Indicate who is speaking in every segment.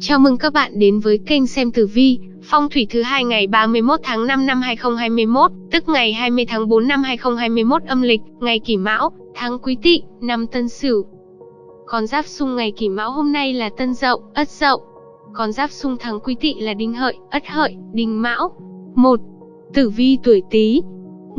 Speaker 1: Chào mừng các bạn đến với kênh xem tử vi, phong thủy thứ hai ngày 31 tháng 5 năm 2021, tức ngày 20 tháng 4 năm 2021 âm lịch, ngày Kỷ Mão, tháng Quý Tỵ, năm Tân Sửu. Con giáp xung ngày Kỷ Mão hôm nay là Tân Dậu, Ất Dậu. Con giáp xung tháng Quý Tỵ là Đinh Hợi, Ất Hợi, Đinh Mão. 1. Tử vi tuổi Tý.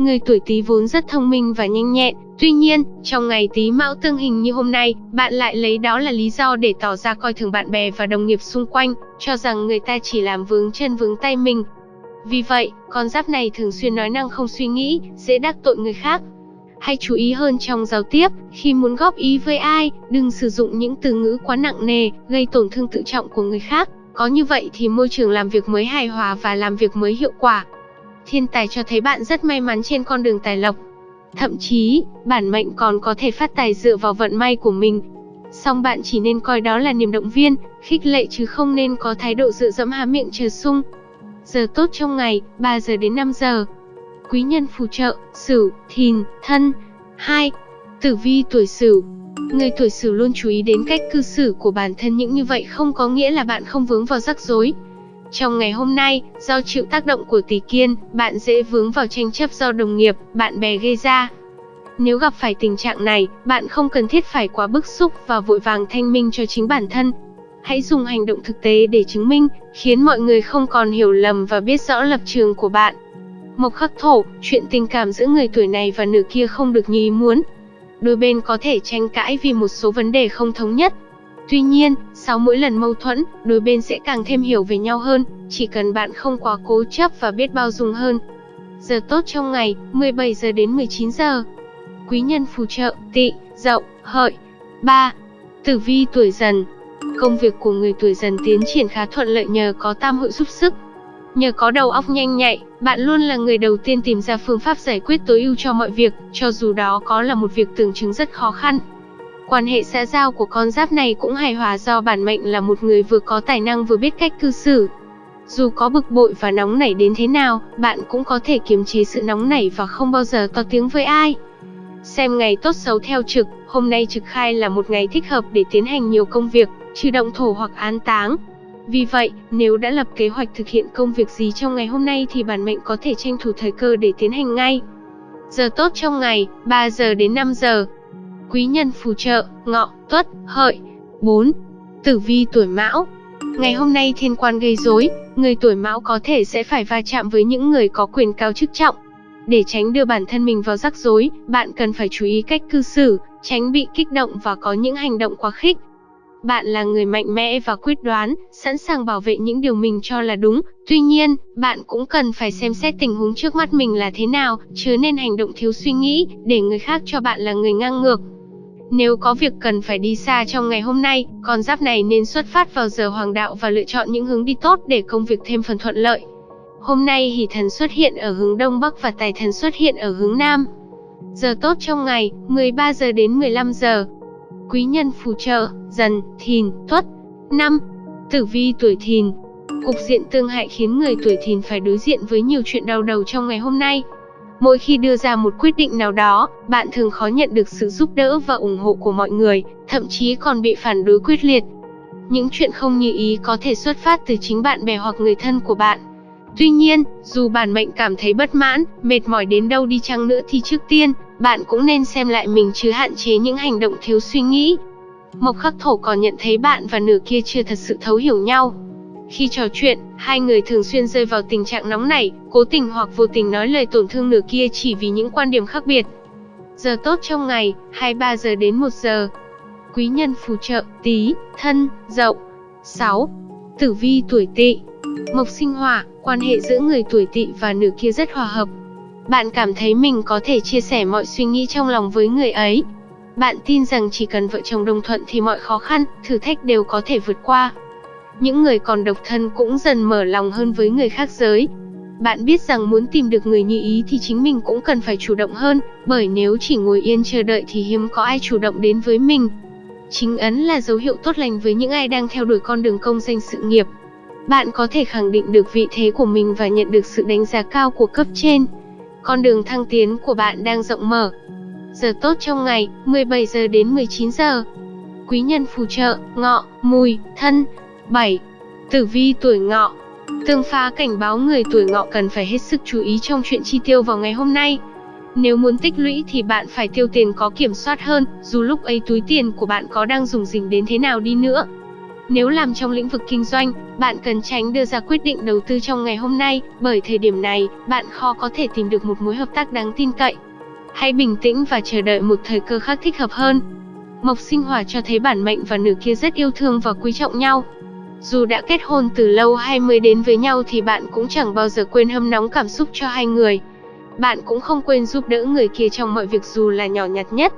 Speaker 1: Người tuổi Tý vốn rất thông minh và nhanh nhẹn, Tuy nhiên, trong ngày Tý Mão tương hình như hôm nay, bạn lại lấy đó là lý do để tỏ ra coi thường bạn bè và đồng nghiệp xung quanh, cho rằng người ta chỉ làm vướng chân vướng tay mình. Vì vậy, con giáp này thường xuyên nói năng không suy nghĩ, dễ đắc tội người khác. Hãy chú ý hơn trong giao tiếp, khi muốn góp ý với ai, đừng sử dụng những từ ngữ quá nặng nề, gây tổn thương tự trọng của người khác. Có như vậy thì môi trường làm việc mới hài hòa và làm việc mới hiệu quả. Thiên tài cho thấy bạn rất may mắn trên con đường tài lộc, Thậm chí, bản mệnh còn có thể phát tài dựa vào vận may của mình. Song bạn chỉ nên coi đó là niềm động viên, khích lệ chứ không nên có thái độ dựa dẫm há miệng chờ sung. Giờ tốt trong ngày, 3 giờ đến 5 giờ. Quý nhân phù trợ, Sửu, Thìn, Thân. 2. Tử vi tuổi Sửu. Người tuổi Sửu luôn chú ý đến cách cư xử của bản thân những như vậy không có nghĩa là bạn không vướng vào rắc rối. Trong ngày hôm nay, do chịu tác động của tỷ kiên, bạn dễ vướng vào tranh chấp do đồng nghiệp, bạn bè gây ra. Nếu gặp phải tình trạng này, bạn không cần thiết phải quá bức xúc và vội vàng thanh minh cho chính bản thân. Hãy dùng hành động thực tế để chứng minh, khiến mọi người không còn hiểu lầm và biết rõ lập trường của bạn. Mộc khắc thổ, chuyện tình cảm giữa người tuổi này và nửa kia không được như ý muốn. Đôi bên có thể tranh cãi vì một số vấn đề không thống nhất, Tuy nhiên, sau mỗi lần mâu thuẫn, đôi bên sẽ càng thêm hiểu về nhau hơn, chỉ cần bạn không quá cố chấp và biết bao dung hơn. Giờ tốt trong ngày, 17 giờ đến 19 giờ. Quý nhân phù trợ, tị, dậu, hợi. 3. Tử vi tuổi dần. Công việc của người tuổi dần tiến triển khá thuận lợi nhờ có tam hội giúp sức. Nhờ có đầu óc nhanh nhạy, bạn luôn là người đầu tiên tìm ra phương pháp giải quyết tối ưu cho mọi việc, cho dù đó có là một việc tưởng chứng rất khó khăn. Quan hệ xã giao của con giáp này cũng hài hòa do bản mệnh là một người vừa có tài năng vừa biết cách cư xử. Dù có bực bội và nóng nảy đến thế nào, bạn cũng có thể kiềm chế sự nóng nảy và không bao giờ to tiếng với ai. Xem ngày tốt xấu theo trực, hôm nay trực khai là một ngày thích hợp để tiến hành nhiều công việc, trừ động thổ hoặc án táng. Vì vậy, nếu đã lập kế hoạch thực hiện công việc gì trong ngày hôm nay thì bản mệnh có thể tranh thủ thời cơ để tiến hành ngay. Giờ tốt trong ngày, 3 giờ đến 5 giờ, quý nhân phù trợ, ngọ, tuất, hợi. 4. Tử vi tuổi mão Ngày hôm nay thiên quan gây rối, người tuổi mão có thể sẽ phải va chạm với những người có quyền cao chức trọng. Để tránh đưa bản thân mình vào rắc rối, bạn cần phải chú ý cách cư xử, tránh bị kích động và có những hành động quá khích. Bạn là người mạnh mẽ và quyết đoán, sẵn sàng bảo vệ những điều mình cho là đúng. Tuy nhiên, bạn cũng cần phải xem xét tình huống trước mắt mình là thế nào, chứ nên hành động thiếu suy nghĩ, để người khác cho bạn là người ngang ngược. Nếu có việc cần phải đi xa trong ngày hôm nay, con giáp này nên xuất phát vào giờ hoàng đạo và lựa chọn những hướng đi tốt để công việc thêm phần thuận lợi. Hôm nay hỷ thần xuất hiện ở hướng đông bắc và tài thần xuất hiện ở hướng nam. Giờ tốt trong ngày, 13 giờ đến 15 giờ. Quý nhân phù trợ, dần, thìn, tuất. năm, Tử vi tuổi thìn. Cục diện tương hại khiến người tuổi thìn phải đối diện với nhiều chuyện đau đầu trong ngày hôm nay. Mỗi khi đưa ra một quyết định nào đó, bạn thường khó nhận được sự giúp đỡ và ủng hộ của mọi người, thậm chí còn bị phản đối quyết liệt. Những chuyện không như ý có thể xuất phát từ chính bạn bè hoặc người thân của bạn. Tuy nhiên, dù bản mệnh cảm thấy bất mãn, mệt mỏi đến đâu đi chăng nữa thì trước tiên, bạn cũng nên xem lại mình chứ hạn chế những hành động thiếu suy nghĩ. Mộc khắc thổ còn nhận thấy bạn và nửa kia chưa thật sự thấu hiểu nhau. Khi trò chuyện, hai người thường xuyên rơi vào tình trạng nóng nảy, cố tình hoặc vô tình nói lời tổn thương nửa kia chỉ vì những quan điểm khác biệt. Giờ tốt trong ngày, 23 giờ đến 1 giờ. Quý nhân phù trợ, tí, thân, dậu. 6. Tử vi tuổi tỵ Mộc sinh hỏa, quan hệ giữa người tuổi tỵ và nửa kia rất hòa hợp. Bạn cảm thấy mình có thể chia sẻ mọi suy nghĩ trong lòng với người ấy. Bạn tin rằng chỉ cần vợ chồng đồng thuận thì mọi khó khăn, thử thách đều có thể vượt qua. Những người còn độc thân cũng dần mở lòng hơn với người khác giới. Bạn biết rằng muốn tìm được người như ý thì chính mình cũng cần phải chủ động hơn, bởi nếu chỉ ngồi yên chờ đợi thì hiếm có ai chủ động đến với mình. Chính ấn là dấu hiệu tốt lành với những ai đang theo đuổi con đường công danh sự nghiệp. Bạn có thể khẳng định được vị thế của mình và nhận được sự đánh giá cao của cấp trên. Con đường thăng tiến của bạn đang rộng mở. Giờ tốt trong ngày, 17 giờ đến 19 giờ. Quý nhân phù trợ, ngọ, mùi, thân, 7. Tử vi tuổi ngọ Tương phá cảnh báo người tuổi ngọ cần phải hết sức chú ý trong chuyện chi tiêu vào ngày hôm nay. Nếu muốn tích lũy thì bạn phải tiêu tiền có kiểm soát hơn, dù lúc ấy túi tiền của bạn có đang dùng dình đến thế nào đi nữa. Nếu làm trong lĩnh vực kinh doanh, bạn cần tránh đưa ra quyết định đầu tư trong ngày hôm nay, bởi thời điểm này, bạn khó có thể tìm được một mối hợp tác đáng tin cậy. Hãy bình tĩnh và chờ đợi một thời cơ khác thích hợp hơn. Mộc sinh hỏa cho thấy bản mệnh và nửa kia rất yêu thương và quý trọng nhau. Dù đã kết hôn từ lâu hay mới đến với nhau thì bạn cũng chẳng bao giờ quên hâm nóng cảm xúc cho hai người. Bạn cũng không quên giúp đỡ người kia trong mọi việc dù là nhỏ nhặt nhất.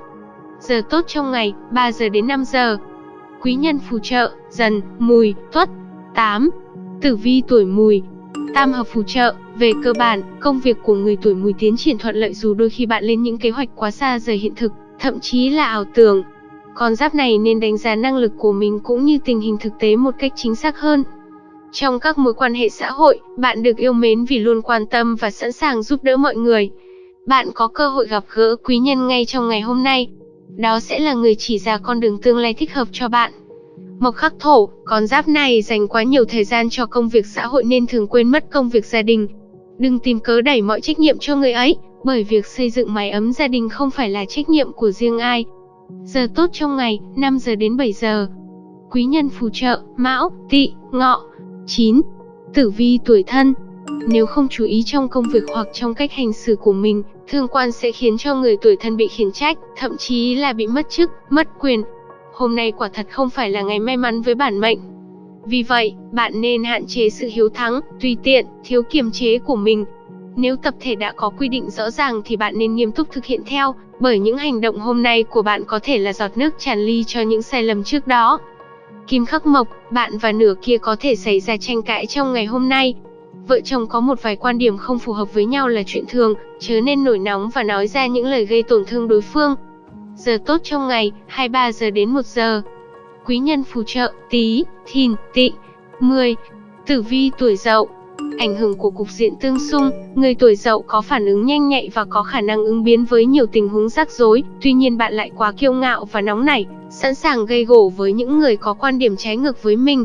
Speaker 1: Giờ tốt trong ngày, 3 giờ đến 5 giờ. Quý nhân phù trợ, dần, mùi, tuất. 8. Tử vi tuổi mùi, Tam hợp phù trợ, về cơ bản, công việc của người tuổi mùi tiến triển thuận lợi dù đôi khi bạn lên những kế hoạch quá xa rời hiện thực, thậm chí là ảo tưởng. Con giáp này nên đánh giá năng lực của mình cũng như tình hình thực tế một cách chính xác hơn. Trong các mối quan hệ xã hội, bạn được yêu mến vì luôn quan tâm và sẵn sàng giúp đỡ mọi người. Bạn có cơ hội gặp gỡ quý nhân ngay trong ngày hôm nay. Đó sẽ là người chỉ ra con đường tương lai thích hợp cho bạn. Mộc khắc thổ, con giáp này dành quá nhiều thời gian cho công việc xã hội nên thường quên mất công việc gia đình. Đừng tìm cớ đẩy mọi trách nhiệm cho người ấy, bởi việc xây dựng mái ấm gia đình không phải là trách nhiệm của riêng ai. Giờ tốt trong ngày, 5 giờ đến 7 giờ. Quý nhân phù trợ, Mão, Tỵ, Ngọ. 9. Tử vi tuổi thân. Nếu không chú ý trong công việc hoặc trong cách hành xử của mình, thương quan sẽ khiến cho người tuổi thân bị khiển trách, thậm chí là bị mất chức, mất quyền, Hôm nay quả thật không phải là ngày may mắn với bản mệnh. Vì vậy, bạn nên hạn chế sự hiếu thắng, tùy tiện, thiếu kiềm chế của mình. Nếu tập thể đã có quy định rõ ràng thì bạn nên nghiêm túc thực hiện theo, bởi những hành động hôm nay của bạn có thể là giọt nước tràn ly cho những sai lầm trước đó. Kim khắc mộc, bạn và nửa kia có thể xảy ra tranh cãi trong ngày hôm nay. Vợ chồng có một vài quan điểm không phù hợp với nhau là chuyện thường, chớ nên nổi nóng và nói ra những lời gây tổn thương đối phương. Giờ tốt trong ngày, 23 giờ đến 1 giờ. Quý nhân phù trợ, tí, thìn, tị. 10. Tử vi tuổi dậu Ảnh hưởng của cục diện tương xung, người tuổi dậu có phản ứng nhanh nhạy và có khả năng ứng biến với nhiều tình huống rắc rối, tuy nhiên bạn lại quá kiêu ngạo và nóng nảy, sẵn sàng gây gổ với những người có quan điểm trái ngược với mình,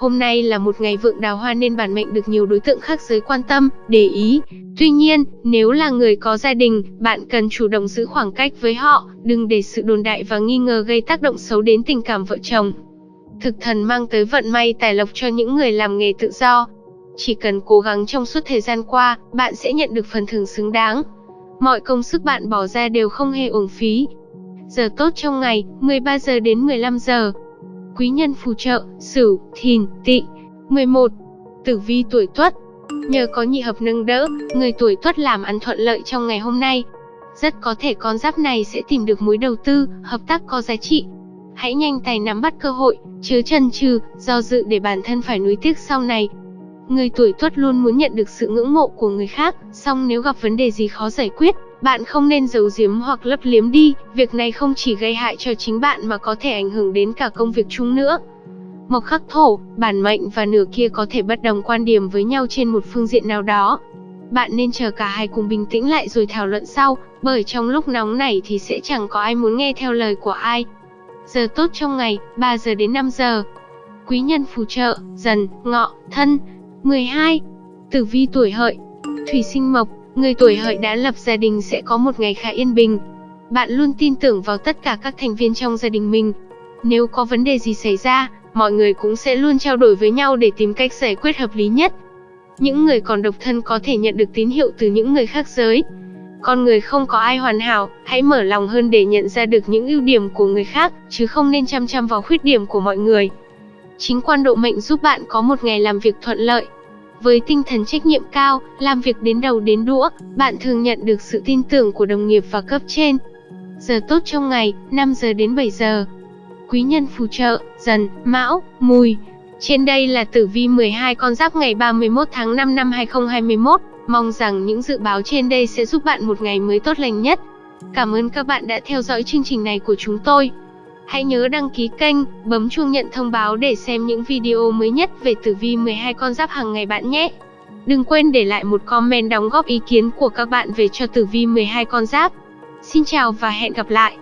Speaker 1: Hôm nay là một ngày vượng đào hoa nên bản mệnh được nhiều đối tượng khác giới quan tâm, để ý. Tuy nhiên, nếu là người có gia đình, bạn cần chủ động giữ khoảng cách với họ, đừng để sự đồn đại và nghi ngờ gây tác động xấu đến tình cảm vợ chồng. Thực thần mang tới vận may tài lộc cho những người làm nghề tự do. Chỉ cần cố gắng trong suốt thời gian qua, bạn sẽ nhận được phần thưởng xứng đáng. Mọi công sức bạn bỏ ra đều không hề uổng phí. Giờ tốt trong ngày, 13 giờ đến 15 giờ quý nhân phù trợ, Sửu, Thìn, Tỵ. 11. Tử vi tuổi Tuất. Nhờ có nhị hợp nâng đỡ, người tuổi Tuất làm ăn thuận lợi trong ngày hôm nay. Rất có thể con giáp này sẽ tìm được mối đầu tư, hợp tác có giá trị. Hãy nhanh tay nắm bắt cơ hội, chớ chần chừ, do dự để bản thân phải nuối tiếc sau này. Người tuổi Tuất luôn muốn nhận được sự ngưỡng mộ của người khác, song nếu gặp vấn đề gì khó giải quyết, bạn không nên giấu giếm hoặc lấp liếm đi, việc này không chỉ gây hại cho chính bạn mà có thể ảnh hưởng đến cả công việc chung nữa. Mộc khắc thổ, bản mệnh và nửa kia có thể bất đồng quan điểm với nhau trên một phương diện nào đó. Bạn nên chờ cả hai cùng bình tĩnh lại rồi thảo luận sau, bởi trong lúc nóng nảy thì sẽ chẳng có ai muốn nghe theo lời của ai. Giờ tốt trong ngày, 3 giờ đến 5 giờ. Quý nhân phù trợ, dần, ngọ, thân. 12. Tử vi tuổi hợi. Thủy sinh mộc, Người tuổi hợi đã lập gia đình sẽ có một ngày khá yên bình. Bạn luôn tin tưởng vào tất cả các thành viên trong gia đình mình. Nếu có vấn đề gì xảy ra, mọi người cũng sẽ luôn trao đổi với nhau để tìm cách giải quyết hợp lý nhất. Những người còn độc thân có thể nhận được tín hiệu từ những người khác giới. Con người không có ai hoàn hảo, hãy mở lòng hơn để nhận ra được những ưu điểm của người khác, chứ không nên chăm chăm vào khuyết điểm của mọi người. Chính quan độ mệnh giúp bạn có một ngày làm việc thuận lợi, với tinh thần trách nhiệm cao, làm việc đến đầu đến đũa, bạn thường nhận được sự tin tưởng của đồng nghiệp và cấp trên. Giờ tốt trong ngày, 5 giờ đến 7 giờ. Quý nhân phù trợ, dần, mão, mùi. Trên đây là tử vi 12 con giáp ngày 31 tháng 5 năm 2021. Mong rằng những dự báo trên đây sẽ giúp bạn một ngày mới tốt lành nhất. Cảm ơn các bạn đã theo dõi chương trình này của chúng tôi. Hãy nhớ đăng ký kênh, bấm chuông nhận thông báo để xem những video mới nhất về tử vi 12 con giáp hàng ngày bạn nhé. Đừng quên để lại một comment đóng góp ý kiến của các bạn về cho tử vi 12 con giáp. Xin chào và hẹn gặp lại.